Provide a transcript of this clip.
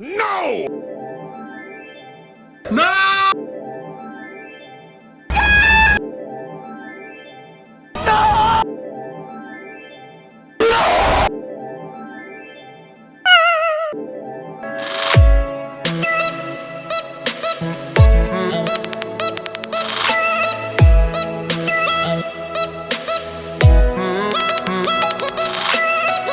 No! No!